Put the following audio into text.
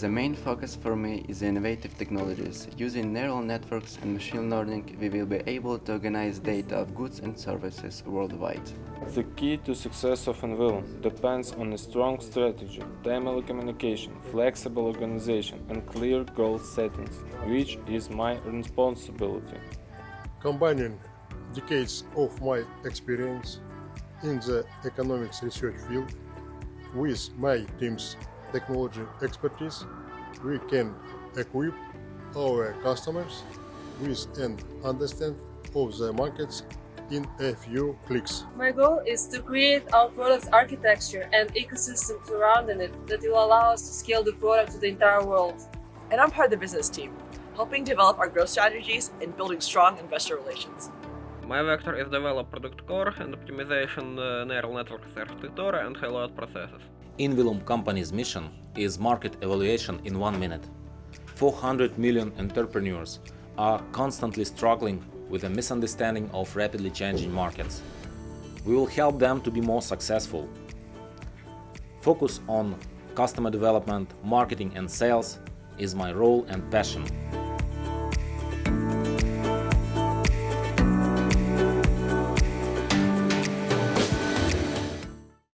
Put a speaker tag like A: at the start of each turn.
A: The main focus for me is innovative technologies. Using neural networks and machine learning, we will be able to organize data of goods and services worldwide.
B: The key to success of Envelum depends on a strong strategy, timely communication, flexible organization and clear goal settings, which is my responsibility.
C: Combining decades of my experience in the economics research field with my team's technology expertise, we can equip our customers with an understanding of the markets in a few clicks.
D: My goal is to create our product architecture and ecosystem surrounding it that will allow us to scale the product to the entire world.
E: And I'm part of the business team, helping develop our growth strategies and building strong investor relations.
F: My vector is develop product core and optimization uh, neural network architecture and high-load processes.
G: Envelum company's mission is market evaluation in one minute. 400 million entrepreneurs are constantly struggling with a misunderstanding of rapidly changing markets. We will help them to be more successful. Focus on customer development, marketing and sales is my role and passion.